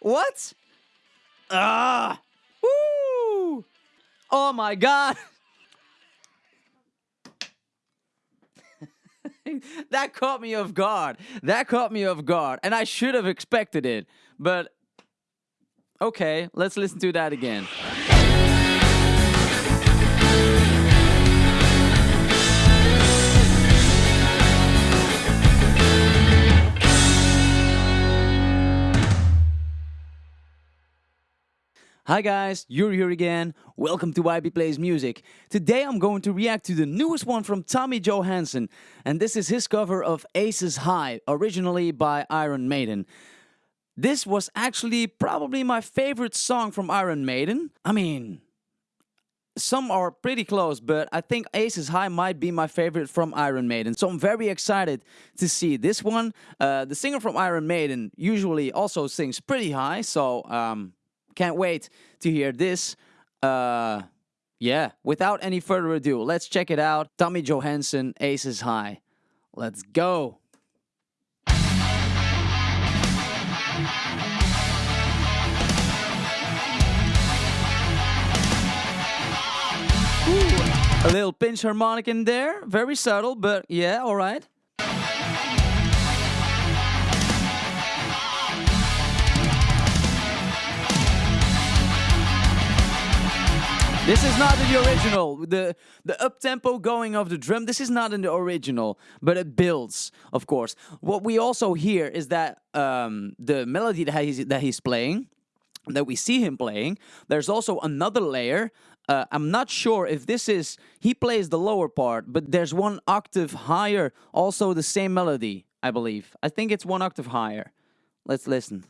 What? Ah! Woo! Oh my god! that caught me off guard. That caught me off guard. And I should have expected it. But okay, let's listen to that again. Hi guys, you're here again. Welcome to YB Plays Music. Today I'm going to react to the newest one from Tommy Johansson, and this is his cover of Aces High, originally by Iron Maiden. This was actually probably my favorite song from Iron Maiden. I mean, some are pretty close, but I think Aces High might be my favorite from Iron Maiden. So I'm very excited to see this one. Uh, the singer from Iron Maiden usually also sings pretty high, so um, can't wait to hear this. Uh, yeah, without any further ado, let's check it out. Tommy Johansson, Aces High. Let's go. Ooh, a little pinch harmonic in there. Very subtle, but yeah, alright. This is not the original. The the up tempo going of the drum. This is not in the original, but it builds, of course. What we also hear is that um, the melody that he's that he's playing, that we see him playing. There's also another layer. Uh, I'm not sure if this is he plays the lower part, but there's one octave higher. Also the same melody, I believe. I think it's one octave higher. Let's listen.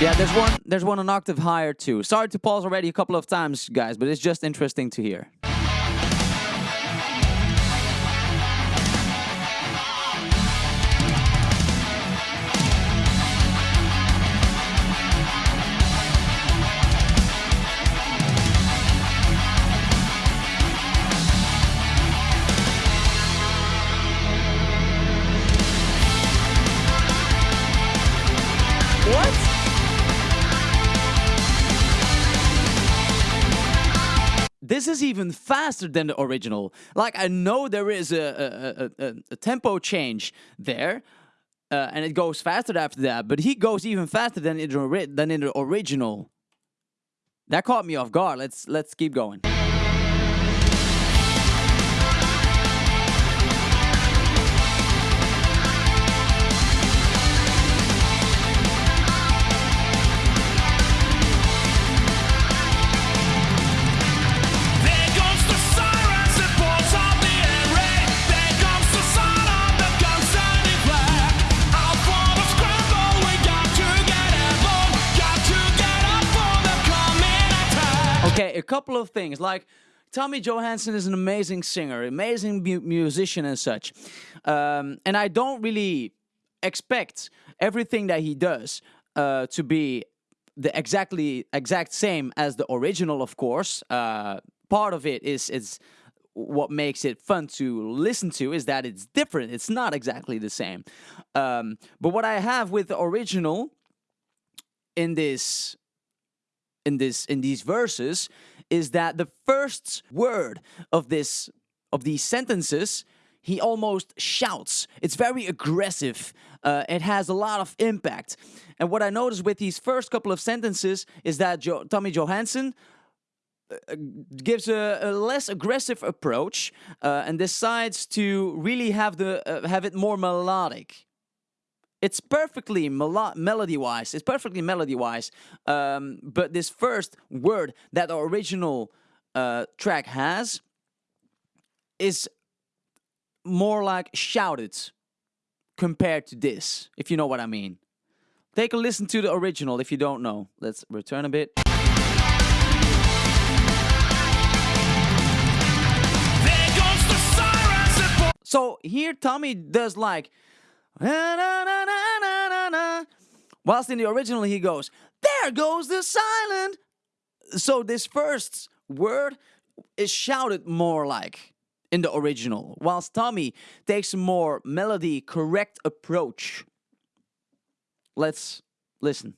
Yeah, there's one there's one an octave higher too. Sorry to pause already a couple of times, guys, but it's just interesting to hear. Is even faster than the original. Like I know there is a a, a, a tempo change there, uh, and it goes faster after that. But he goes even faster than in the than in the original. That caught me off guard. Let's let's keep going. Of things. Like, Tommy Johansson is an amazing singer, amazing mu musician and such. Um, and I don't really expect everything that he does uh, to be the exactly exact same as the original, of course. Uh, part of it is is what makes it fun to listen to is that it's different. It's not exactly the same. Um, but what I have with the original in this in this in these verses is that the first word of this of these sentences he almost shouts. It's very aggressive. Uh, it has a lot of impact. And what I noticed with these first couple of sentences is that jo Tommy Johansson uh, gives a, a, less aggressive approach uh, and decides to really have the uh, have it more melodic. It's perfectly melody-wise. It's perfectly melody-wise. Um, but this first word that the original uh, track has is more like shouted compared to this, if you know what I mean. Take a listen to the original if you don't know. Let's return a bit. So here Tommy does like Whilst in the original he goes, there goes the silent. So this first word is shouted more like in the original, whilst Tommy takes a more melody correct approach. Let's listen.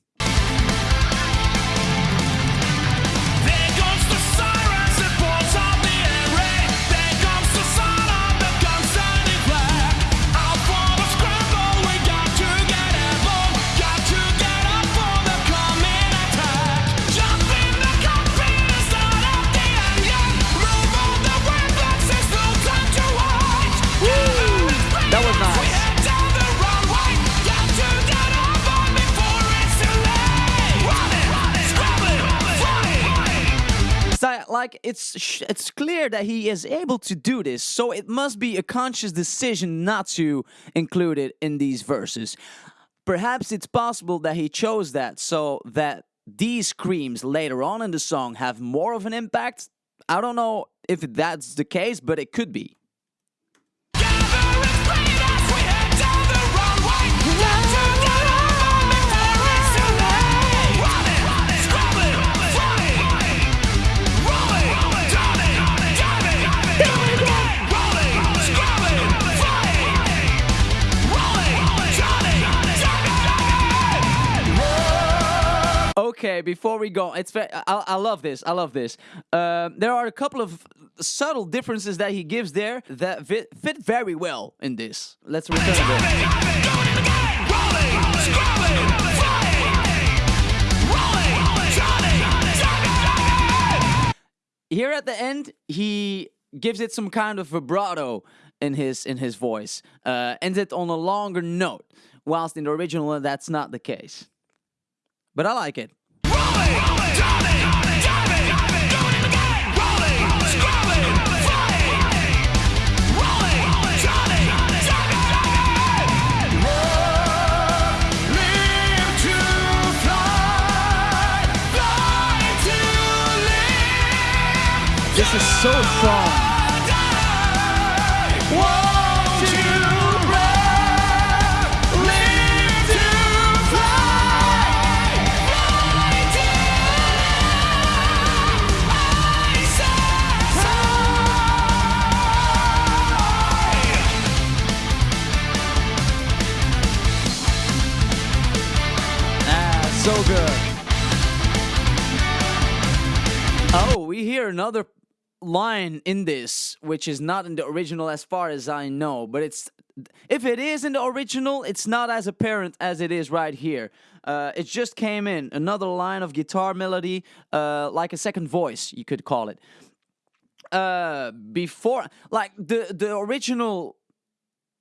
Like it's it's clear that he is able to do this, so it must be a conscious decision not to include it in these verses. Perhaps it's possible that he chose that so that these screams later on in the song have more of an impact. I don't know if that's the case, but it could be. Before we go, it's ve- I, I love this. I love this. Um, there are a couple of subtle differences that he gives there that fit, fit very well in this. Let's return to here at the end he gives it some kind of vibrato in his in his voice uh, ends it on a longer note whilst in the original that's not the case but i like it this is so strong so good. Oh we hear another line in this which is not in the original as far as i know but it's if it is in the original it's not as apparent as it is right here. Uh, it just came in another line of guitar melody uh, like a second voice you could call it. Uh, before like the the original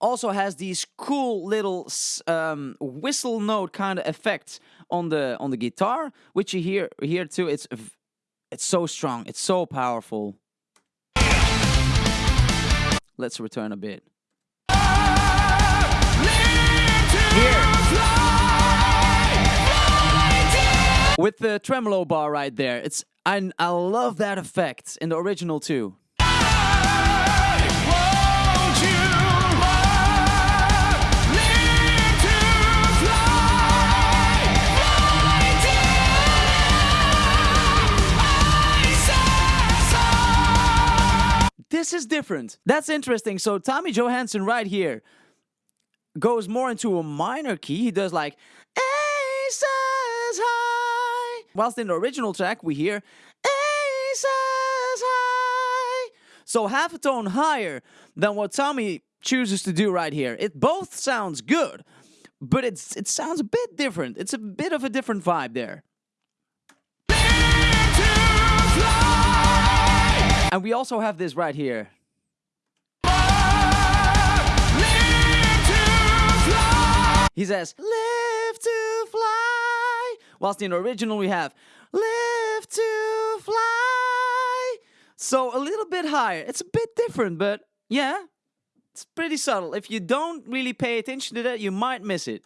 also has these cool little um, whistle note kind of effects on the on the guitar which you hear here too it's it's so strong it's so powerful. Let's return a bit. With the tremolo bar right there it's I, I love that effect in the original too this is different. That's interesting. So tommy johansson right here goes more into a minor key. He does like aces high. Whilst in the original track we hear aces high. So half a tone higher than what tommy chooses to do right here. It both sounds good but it's it sounds a bit different. It's a bit of a different vibe there and we also have this right here He says, live to fly. Whilst in the original we have, live to fly. So a little bit higher. It's a bit different, but yeah, it's pretty subtle. If you don't really pay attention to that, you might miss it.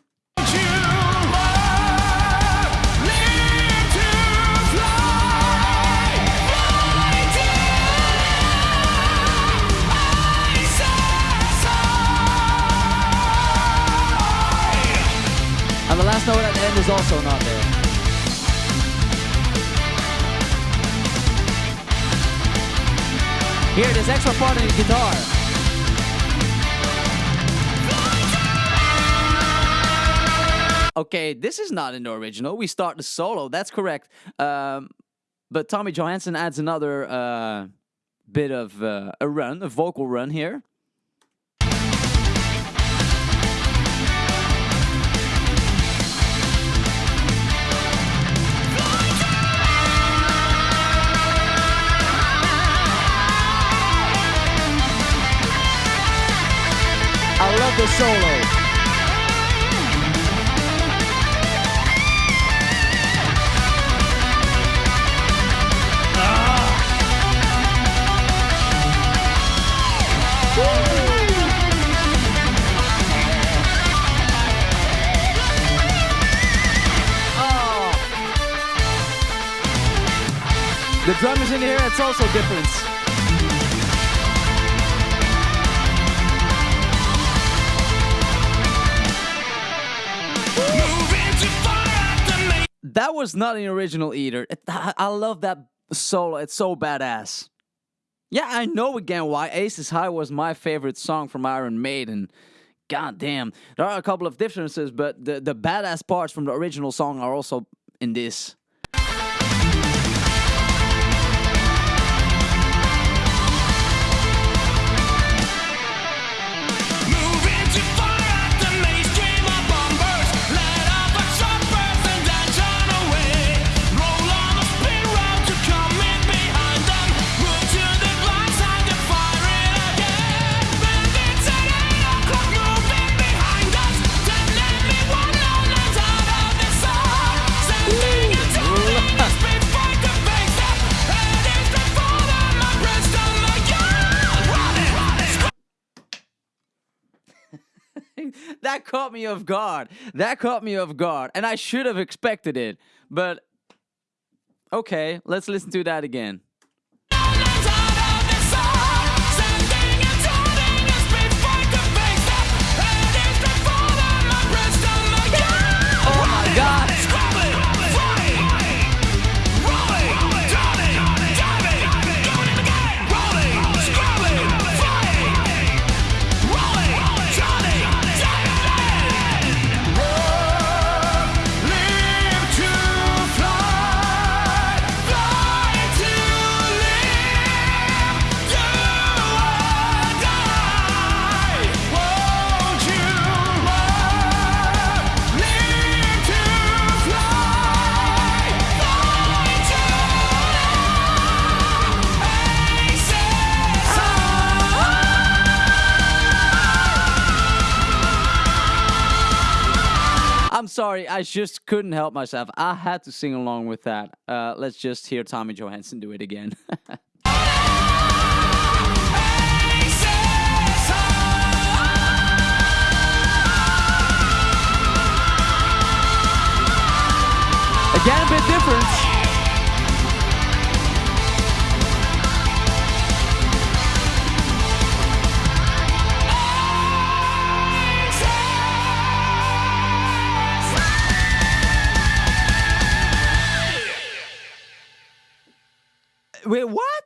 Also not there. Here, this extra part in the guitar. Okay, this is not in the original. We start the solo. That's correct. Um, but Tommy Johansson adds another uh, bit of uh, a run, a vocal run here. I love the solo. The drum is in here, it's also different. Was not an original either. It- I love that solo, it's so badass. Yeah, I know again why Aces High was my favorite song from Iron Maiden. God damn. There are a couple of differences, but the, the badass parts from the original song are also in this. Caught me off guard. That caught me off guard. And I should have expected it. But okay, let's listen to that again. Just couldn't help myself. I had to sing along with that. Uh, let's just hear Tommy Johansson do it again. again, a bit different. Wait, what?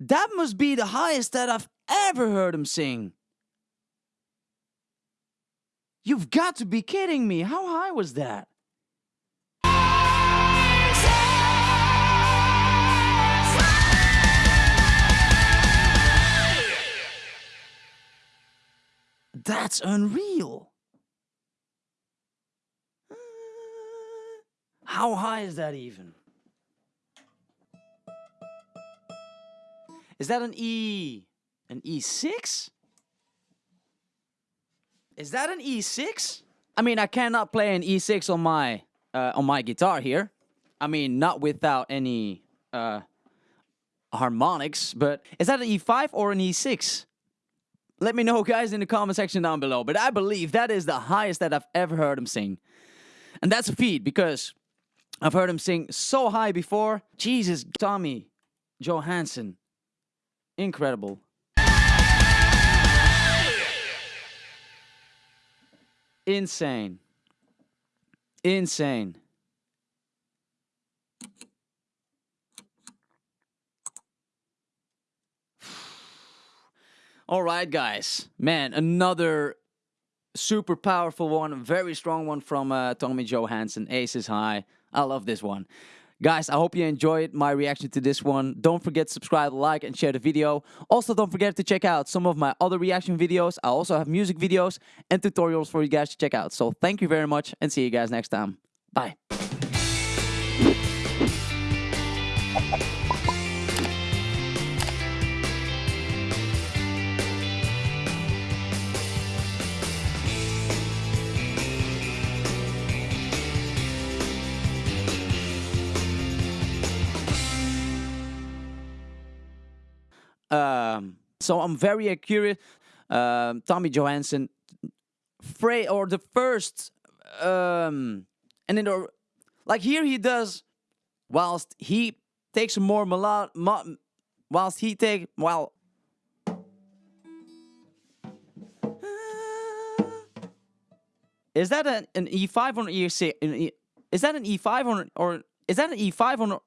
That must be the highest that I've ever heard him sing. You've got to be kidding me. How high was that? That's unreal. How high is that even? Is that an E? An E6? Is that an E6? I mean, I cannot play an E6 on my uh, on my guitar here. I mean, not without any uh, harmonics. But is that an E5 or an E6? Let me know, guys, in the comment section down below. But I believe that is the highest that I've ever heard him sing, and that's a feat because I've heard him sing so high before. Jesus, Tommy Johansson, incredible. Insane. Insane. All right, guys. Man, another super powerful one, very strong one from uh, Tommy Johansson. Aces high. I love this one. Guys, I hope you enjoyed my reaction to this one. Don't forget to subscribe, like, and share the video. Also, don't forget to check out some of my other reaction videos. I also have music videos and tutorials for you guys to check out. So thank you very much and see you guys next time. Bye. Um, so I'm very curious. Um, Tommy Johansson, Frey or the first, um, and then the, like here he does, whilst he takes more melodic, mo- whilst he take well. Is that an, an E5 or an E6? An E, is that an E5 or or is that an E5 or